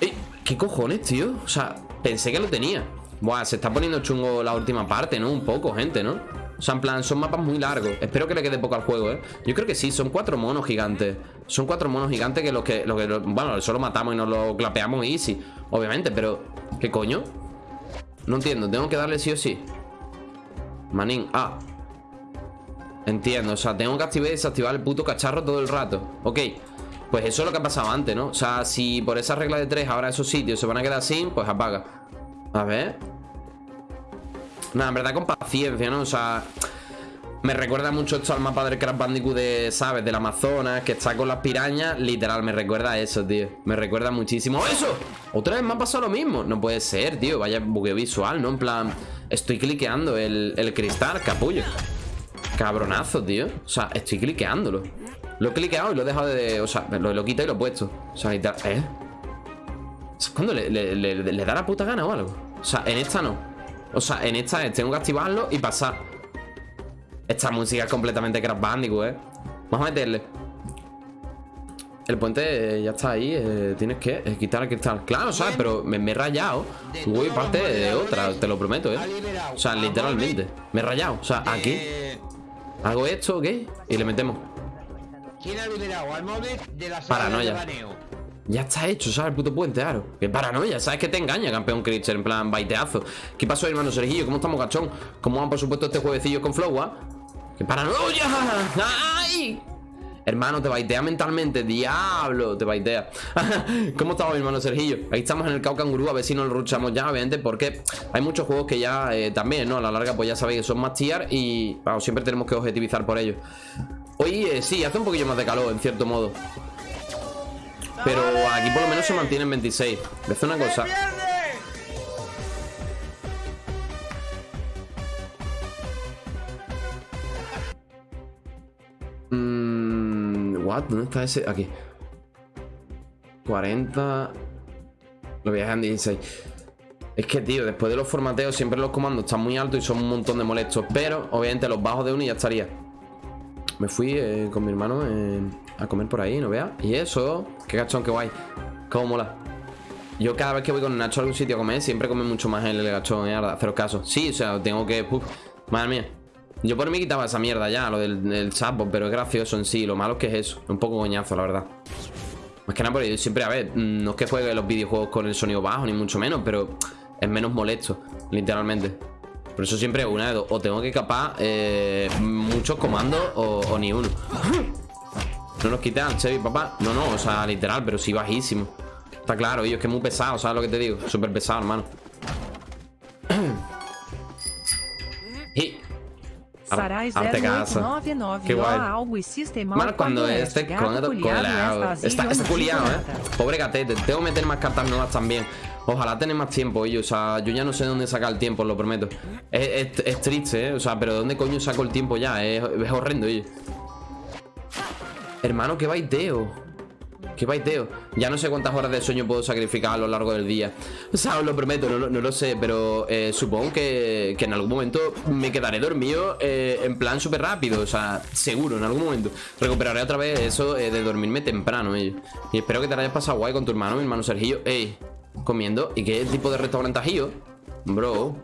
Eh, ¿Qué cojones, tío? O sea, pensé que lo tenía. Buah, se está poniendo chungo la última parte, ¿no? Un poco, gente, ¿no? O sea, en plan, son mapas muy largos. Espero que le quede poco al juego, ¿eh? Yo creo que sí, son cuatro monos gigantes. Son cuatro monos gigantes que los que... Lo que bueno, solo matamos y nos lo clapeamos easy Obviamente, pero... ¿Qué coño? No entiendo, tengo que darle sí o sí. Manín, ah. Entiendo, o sea, tengo que activar y desactivar el puto cacharro todo el rato. Ok Pues eso es lo que ha pasado antes, ¿no? O sea, si por esa regla de tres ahora esos sitios se van a quedar sin Pues apaga. A ver Nada, en verdad con paciencia, ¿no? O sea... Me recuerda mucho esto al mapa del Crash Bandicoot de, ¿sabes? Del Amazonas, que está con las pirañas. Literal, me recuerda a eso, tío. Me recuerda muchísimo. ¡Eso! Otra vez me ha pasado lo mismo. No puede ser, tío. Vaya bugueo visual, ¿no? En plan, estoy cliqueando el, cristal, capullo. Cabronazo, tío. O sea, estoy cliqueándolo. Lo he cliqueado y lo he dejado de... O sea, lo, lo quitado y lo he puesto. O sea, ¿eh? ¿Cuándo le, le da la puta gana o algo? O sea, en esta no. O sea, en esta tengo que activarlo y pasar. Esta música es completamente Crash Bandicoot, ¿eh? Vamos a meterle. El puente ya está ahí eh, Tienes que eh, quitar el cristal. Claro, ¿sabes? Pero me, he rayado. Voy parte de otra, te lo prometo, ¿eh? O sea, literalmente. Me he rayado, o sea, aquí. Hago esto, ¿ok? Y le metemos. ¿Quién ha liberado al móvil de la Paranoia ya está hecho, ¿sabes? El puto puente, claro. Qué paranoia, ¿sabes que te engaña, campeón Critcher? En plan, baiteazo. ¿Qué pasó, hermano Sergillo? ¿Cómo estamos, gachón? ¿Cómo van, por supuesto, este juevecillo con Flow, ah? ¡Qué paranoia! ¡Ay! Hermano, te baitea mentalmente, diablo, te baitea ¿Cómo estamos, hermano Sergillo? Ahí estamos en el Cau Cangurú, a ver si nos ruchamos ya, obviamente Porque hay muchos juegos que ya eh, también, ¿no? A la larga, pues ya sabéis que son más tier Y, siempre tenemos que objetivizar por ellos Hoy, sí, hace un poquillo más de calor, en cierto modo pero aquí por lo menos se mantiene en 26 Voy a hacer una cosa Mmm... What? ¿Dónde está ese? Aquí. 40 Lo voy a dejar en 16 Es que, tío, después de los formateos Siempre los comandos están muy altos y son un montón de molestos Pero, obviamente, los bajos de uno y ya estaría. Me fui eh, con mi hermano en a comer por ahí, ¿no veas? Y eso, qué gachón, qué guay. Cómo mola. Yo cada vez que voy con Nacho a algún sitio a comer, siempre come mucho más el, gachón, ¿eh? Cero caso. Sí, o sea, tengo que... madre mía. Yo por mí quitaba esa mierda ya, lo del, sapo, pero es gracioso en sí. Lo malo es que es eso. Un poco coñazo, la verdad. Más que nada porque yo siempre, a ver, no es que juegue los videojuegos con el sonido bajo, ni mucho menos, pero es menos molesto, literalmente. Por eso siempre una de dos. O tengo que capar eh, muchos comandos o, o ni uno. No nos quitan, Chevy, papá. No, no, o sea, literal, pero sí bajísimo. Está claro, es que es muy pesado, ¿sabes lo que te digo? Súper pesado, hermano. y... Arte casa. Qué guay. Mano, cuando este con el Está, está culiado, eh. Pobre gatete. Tengo que meter más cartas nuevas también. Ojalá tener más tiempo, ellos. O sea, yo ya no sé dónde sacar el tiempo, lo prometo. Es, es, triste, ¿eh? O sea, pero ¿dónde coño saco el tiempo ya? Es, es horrendo, ellos. Hermano, qué baiteo. Qué baiteo. Ya no sé cuántas horas de sueño puedo sacrificar a lo largo del día. O sea, os lo prometo, no, lo sé Pero eh, supongo que, en algún momento Me quedaré dormido eh, en plan súper rápido O sea, seguro, en algún momento. Recuperaré otra vez eso eh, de dormirme temprano Y espero que te hayas pasado guay con tu hermano Mi hermano Sergio Ey, comiendo. ¿Y qué tipo de restaurante has? Bro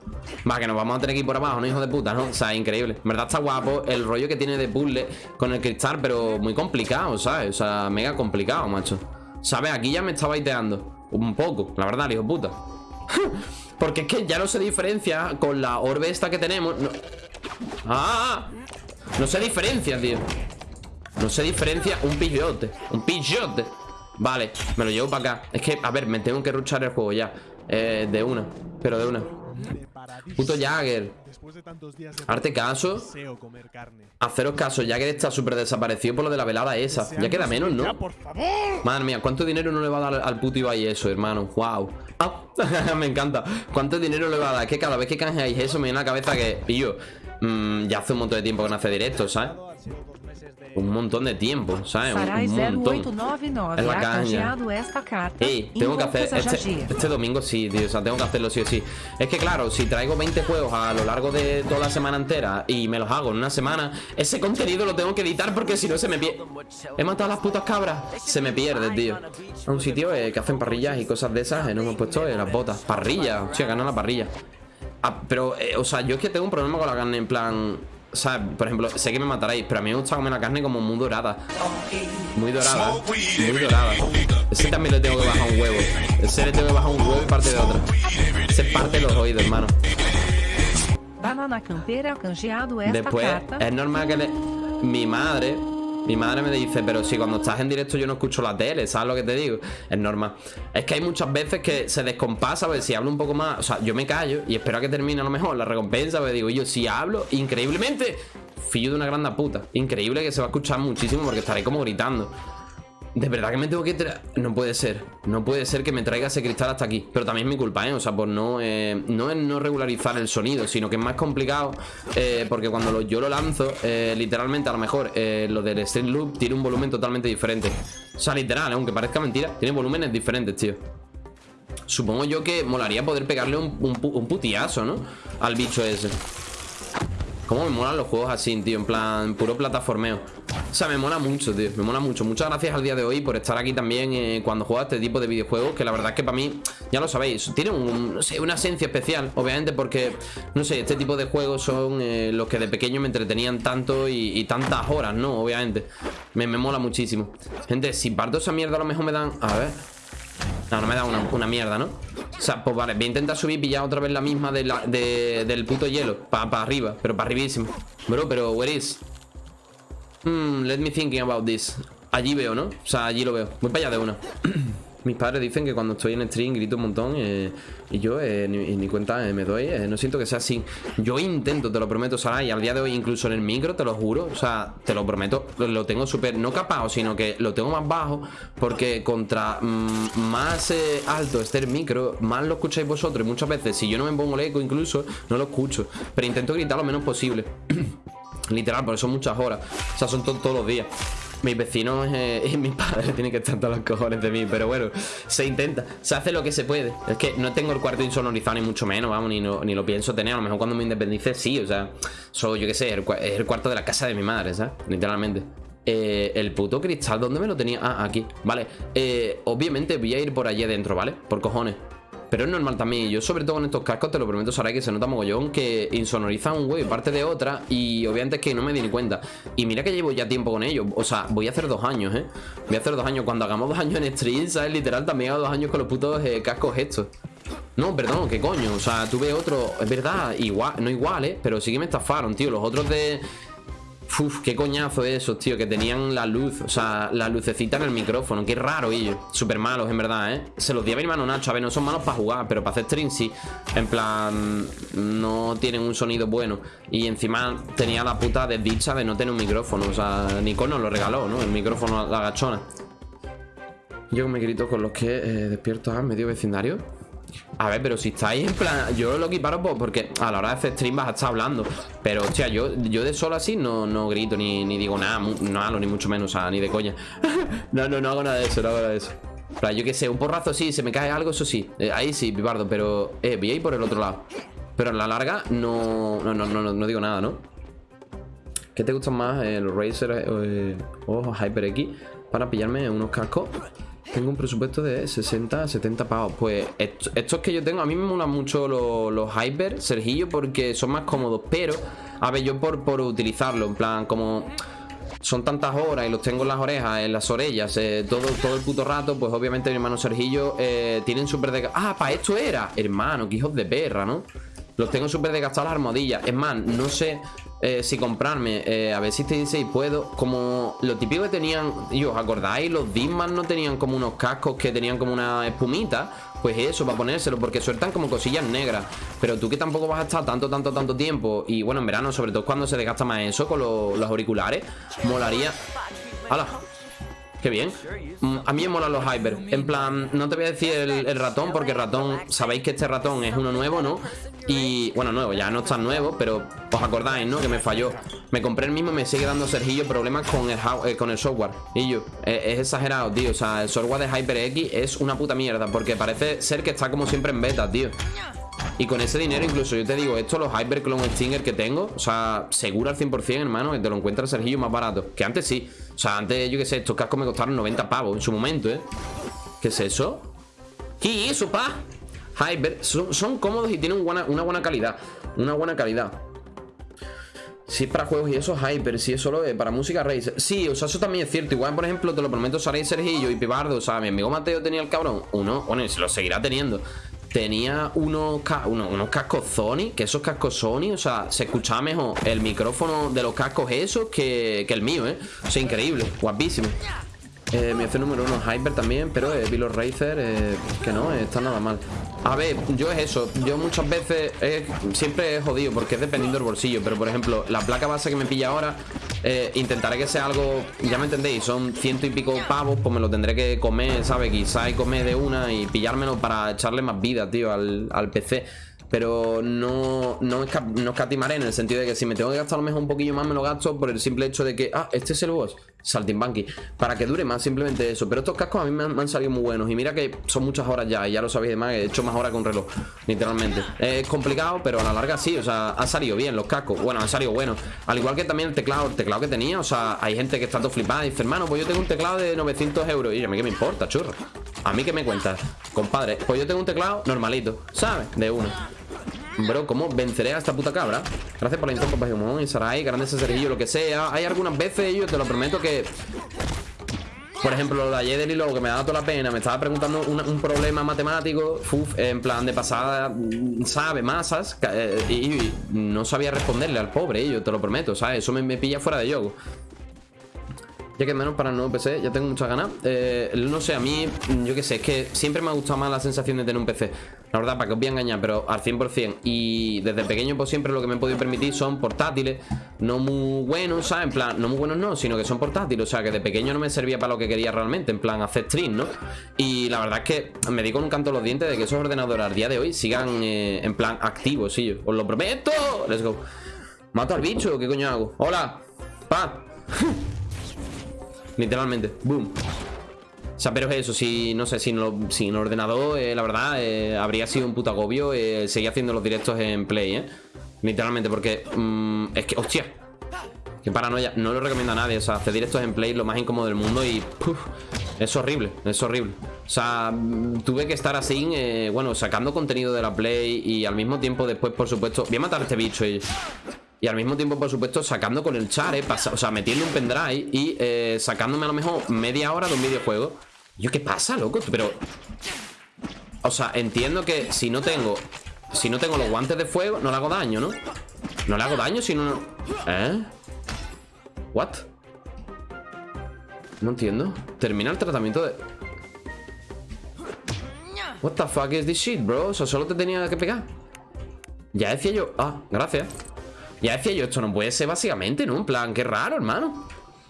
Va, que nos vamos a tener que ir por abajo, ¿no? Hijo de puta, ¿no? O sea, increíble En verdad está guapo el rollo que tiene de puzzle Con el cristal, pero muy complicado, ¿sabes? O sea, mega complicado, macho ¿Sabes? Aquí ya me está baiteando Un poco, la verdad, hijo de puta Porque es que ya no se diferencia Con la orbe esta que tenemos no. ¡Ah! No se diferencia, tío No se diferencia un pillote Un pillote Vale, me lo llevo para acá Es que, a ver, me tengo que ruchar el juego ya eh, De una pero de una. Puto Jagger. Arte caso. Haceros caso, Jagger está súper desaparecido por lo de la velada esa. Ya queda menos, ¿no? Madre mía, ¿cuánto dinero no le va a dar al puto Ibai eso, hermano? Wow. Ah, me encanta. ¿Cuánto dinero le va a dar? Es que cada vez que canjeáis eso me viene a la cabeza que, pillo, mm, ya hace un montón de tiempo que no hace directo, ¿sabes? Un montón de tiempo, ¿sabes? Un, un montón. 0899 Es la caña. canjeado esta carta. Ey, tengo que hacer este, este domingo sí, tío, o sea, tengo que hacerlo sí o sí. Es que claro, si traigo 20 juegos a lo largo de toda la semana entera y me los hago en una semana, ese contenido lo tengo que editar porque si no se me pierde. He matado a las putas cabras, se me pierde, tío. A un sitio eh, que hacen parrillas y cosas de esas, eh, nos hemos puesto eh, las botas. Parrilla, hostia, gana la parrilla. Ah, pero, eh, o sea, yo es que tengo un problema con la carne en plan. O sea, por ejemplo, sé que me mataréis, pero a mí me gusta comer la carne como muy dorada. Muy dorada, muy dorada. Ese también le tengo que bajar un huevo. Ese le tengo que bajar un huevo y parte de otra. Ese parte los oídos, hermano. Banana Campeira ha canjeado esta Después, carta. es normal que le- mi madre, mi madre me dice, pero si cuando estás en directo yo no escucho la tele, ¿sabes lo que te digo? Es normal. Es que hay muchas veces que se descompasa, pues si hablo un poco más, o sea, yo me callo y espero a que termine a lo mejor la recompensa, pues digo, yo si hablo, increíblemente, fillo de una grande puta. Increíble que se va a escuchar muchísimo porque estaré como gritando. De verdad que me tengo que. No puede ser. No puede ser que me traiga ese cristal hasta aquí. Pero también es mi culpa, ¿eh? O sea, por no. eh, no es no regularizar el sonido, sino que es más complicado. eh, porque cuando yo lo lanzo, eh, literalmente a lo mejor lo del Stream Loop tiene un volumen totalmente diferente. O sea, literal, aunque parezca mentira, tiene volúmenes diferentes, tío. Supongo yo que molaría poder pegarle un, un ¿no? Al bicho ese. Cómo me molan los juegos así, tío, en plan puro plataformeo. O sea, me mola mucho, tío, me mola mucho. Muchas gracias al día de hoy por estar aquí también eh, cuando juego este tipo de videojuegos, que la verdad es que para mí, ya lo sabéis, tiene un, no sé, una esencia especial, obviamente, porque, no sé, este tipo de juegos son eh, los que de pequeño me entretenían tanto y, y tantas horas, ¿no? Obviamente. Me, me mola muchísimo. Gente, si parto esa mierda a lo mejor me dan... A ver... No, no me da una, una mierda, ¿no? O sea, pues vale, voy a intentar subir y pillar otra vez la misma del puto hielo Para arriba, pero para arribísimo Bro, pero where is? Hmm, let me thinking about this Allí veo, ¿no? O sea, allí lo veo Voy para allá de una Mis padres dicen que cuando estoy en stream grito un montón eh, Y yo eh, ni, ni cuenta eh, me doy No siento que sea así Yo intento, te lo prometo, Sara Y al día de hoy incluso en el micro, te lo juro O sea, te lo prometo Lo, tengo súper, no capado, sino que lo tengo más bajo Porque contra mm, más alto esté el micro Más lo escucháis vosotros Y muchas veces, si yo no me pongo el eco incluso No lo escucho Pero intento gritar lo menos posible Literal, por eso muchas horas. O sea, son to- todos los días. Mis vecinos eh, y mis padres tienen que estar todos los cojones de mí. Pero bueno, se intenta. Se hace lo que se puede. Es que no tengo el cuarto insonorizado ni mucho menos, vamos, ni, no- ni lo pienso tener. A lo mejor cuando me independice, sí. O sea, soy, yo qué sé, el, es el cuarto de la casa de mi madre, ¿sabes? Literalmente. Eh, el puto cristal, ¿dónde me lo tenía? Ah, aquí. Vale. Eh, obviamente voy a ir por allí adentro, ¿vale? Por cojones. Pero es normal también, yo sobre todo con estos cascos te lo prometo, Sarai, que se nota mogollón que insonorizan un huevo y parte de otra y obviamente es que no me di ni cuenta. Y mira que llevo ya tiempo con ellos, o sea, voy a hacer dos años, ¿eh? Voy a hacer dos años, cuando hagamos dos años en stream, ¿sabes? Literal, también hago dos años con los putos eh, cascos estos. No, perdón, ¿qué coño? O sea, tuve otro, es verdad, igual, no igual, ¿eh? Pero sí que me estafaron, tío, los otros de... Uf, qué coñazo esos, tío, que tenían la luz, o sea, la lucecita en el micrófono, qué raro ellos, súper malos, en verdad, ¿eh? Se los di a mi hermano Nacho, a ver, no son malos para jugar, pero para hacer stream sí, en plan, no tienen un sonido bueno, y encima tenía la puta desdicha de no tener un micrófono, o sea, Nicole nos lo regaló, ¿no? El micrófono a la gachona. Yo me grito con los que eh, despierto a medio vecindario. A ver, pero si estáis en plan. Yo lo equiparo porque a la hora de hacer stream vas a estar hablando. Pero, hostia, yo, yo de solo así no, no grito ni, ni digo nada, nada, ni mucho menos, o sea, ni de coña. no, no, no hago nada de eso, no hago nada de eso. Plan, yo qué sé, un porrazo sí, se me cae algo, eso sí. Eh, ahí sí, pipardo, pero. Eh, voy a ir por el otro lado. Pero en la larga no. No, no, no, no, no digo nada, ¿no? ¿Qué te gustan más? ¿El Razer eh, o HyperX? Para pillarme unos cascos. Tengo un presupuesto de 60 a 70 pavos. Pues esto- estos que yo tengo, a mí me molan mucho los, los Hyper, Sergillo, porque son más cómodos. Pero, a ver, yo por, por utilizarlo, en plan, como son tantas horas y los tengo en las orejas, en las orejas, eh, todo, todo el puto rato, pues obviamente mi hermano Sergillo eh, tienen súper de... Ah, para esto era. Hermano, qué hijos de perra, ¿no? Los tengo súper desgastados las armadillas. Es más, no sé eh, si comprarme. eh, a ver si te dice y puedo. Como lo típico que tenían. Y os acordáis, los Disman no tenían como unos cascos que tenían como una espumita. Pues eso, para ponérselo, porque sueltan como cosillas negras. Pero tú que tampoco vas a estar tanto, tanto, tanto tiempo. Y bueno, en verano, sobre todo cuando se desgasta más eso con lo- los auriculares. Molaría. ¡Hala! Qué bien. Mm, A mí me molan los hyper. En plan, no te voy a decir el, ratón, porque ratón, sabéis que este ratón es uno nuevo, ¿no? Y bueno, nuevo, ya no está nuevo, pero os acordáis, ¿no? Que me falló. Me compré el mismo y me sigue dando Sergillo problemas con el, eh, con el software. Y yo, eh, es exagerado, tío. O sea, el software de HyperX es una puta mierda, porque parece ser que está como siempre en beta, tío. Y con ese dinero, incluso yo te digo, esto, los Hyper Clone Stinger que tengo, o sea, seguro al 100%, hermano, que te lo encuentras Sergillo más barato. Que antes sí. O sea, antes, yo qué sé, estos cascos me costaron 90 pavos en su momento, ¿eh? ¿Qué es eso? ¿Qué es eso, pa? Hyper, son, son cómodos y tienen una buena calidad. Una buena calidad. Si es para juegos y eso, Hyper, si es solo eh, para música Razer. Sí, o sea, eso también es cierto. Igual, por ejemplo, te lo prometo, Saray Sergillo y Pibardo. O sea, mi amigo Mateo tenía el cabrón. Uno, bueno, se lo seguirá teniendo. Tenía unos, unos cascos Sony, que esos cascos Sony, o sea, se escuchaba mejor el micrófono de los cascos esos que, que el mío, ¿eh? O sea, increíble, guapísimo. Eh, mi F número uno Hyper también, pero eh, Vilo Racer, eh, que no, eh, está nada mal. A ver, yo es eso, yo muchas veces eh, siempre he jodido porque es dependiendo del bolsillo, pero por ejemplo, la placa base que me pilla ahora, intentaré que sea algo, ya me entendéis, son ciento y pico pavos, pues me lo tendré que comer, ¿sabes? Quizá y comer de una y pillármelo para echarle más vida, tío, al, al PC. Pero no, no, no escatimaré en el sentido de que si me tengo que gastar a lo mejor un poquillo más, me lo gasto por el simple hecho de que, ah, este es el boss, Saltimbanqui, para que dure más, simplemente eso. Pero estos cascos a mí me han, salido muy buenos. Y mira que son muchas horas ya, y ya lo sabéis demás, he hecho más horas que un reloj, literalmente. Es complicado, pero a la larga sí, o sea, ha salido bien los cascos. Bueno, han salido buenos. Al igual que también el teclado, el teclado que tenía, o sea, hay gente que está todo flipada y dice, hermano, pues yo tengo un teclado de 900 euros. Y a mí qué me importa, churro. A mí qué me cuentas, compadre. Pues yo tengo un teclado normalito, ¿sabes? De uno. Bro, ¿cómo venceré a esta puta cabra? Gracias por la papá Jumón y Sarai, grandes Sergillo, lo que sea. Hay algunas veces, yo te lo prometo que. Por ejemplo, lo de ayer lo que me daba toda la pena, me estaba preguntando un, problema matemático, uf, en plan de pasada, mm, sabe, masas, eh, y, y no sabía responderle al pobre, yo te lo prometo, ¿sabes? Eso me, me pilla fuera de juego. Ya que menos para el nuevo PC, ya tengo muchas ganas. Eh, no sé, a mí, yo qué sé, es que siempre me ha gustado más la sensación de tener un PC. La verdad, para que os voy a engañar, pero al 100%. Y desde pequeño, pues siempre lo que me he podido permitir son portátiles. No muy buenos, ¿sabes? En plan, no muy buenos no, sino que son portátiles. O sea, que de pequeño no me servía para lo que quería realmente, en plan, hacer stream, ¿no? Y la verdad es que me di con un canto los dientes de que esos ordenadores al día de hoy sigan eh, en plan activos, sí. Os lo prometo. Let's go. Mato al bicho, ¿qué coño hago? Hola. Pa. Literalmente, boom. O sea, pero es eso, si no sé, sin, lo- sin ordenador, eh, la verdad, eh, habría sido un puto agobio eh, seguir haciendo los directos en Play, ¿eh? Literalmente, porque mm, es que, hostia, que paranoia, no lo recomiendo a nadie, o sea, hacer directos en Play lo más incómodo del mundo y es horrible, es horrible. O sea, mm, tuve que estar así, bueno, sacando contenido de la Play y al mismo tiempo después, por supuesto, voy a matar a este bicho y... Y al mismo tiempo, por supuesto, sacando con el char, eh, pasa- o sea, metiendo un pendrive y eh, sacándome a lo mejor media hora de un videojuego. Yo, ¿qué pasa, loco? Pero. O sea, entiendo que si no tengo. Si no tengo los guantes de fuego, no le hago daño, ¿no? No le hago daño si no. ¿Eh? ¿What? No entiendo. Termina el tratamiento de. What the fuck is this shit, bro? O sea, solo te tenía que pegar. Ya decía yo. Ah, gracias. Ya decía yo, esto no puede ser básicamente, ¿no? En plan, qué raro, hermano.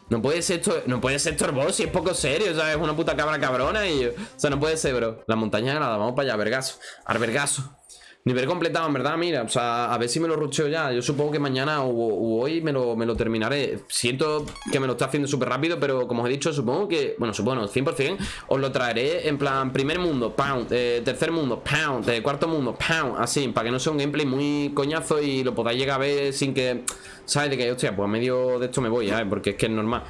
No puede ser esto, no puede ser esto si es poco serio, o sea, es una puta cabra cabrona y. O sea, no puede ser, bro. La montaña de nada, vamos para allá, vergazo. Al vergazo. Nivel completado, en verdad, mira, o sea, a ver si me lo rucheo ya. Yo supongo que mañana o, hoy me lo, me lo terminaré. Siento que me lo está haciendo súper rápido, pero como os he dicho, supongo que, bueno, supongo, 100%, os lo traeré en plan primer mundo, pound, eh, tercer mundo, pound, eh, cuarto mundo, pound, así, para que no sea un gameplay muy coñazo y lo podáis llegar a ver sin que, ¿sabes? De que, hostia, pues a medio de esto me voy, ¿sabes? Porque es que es normal.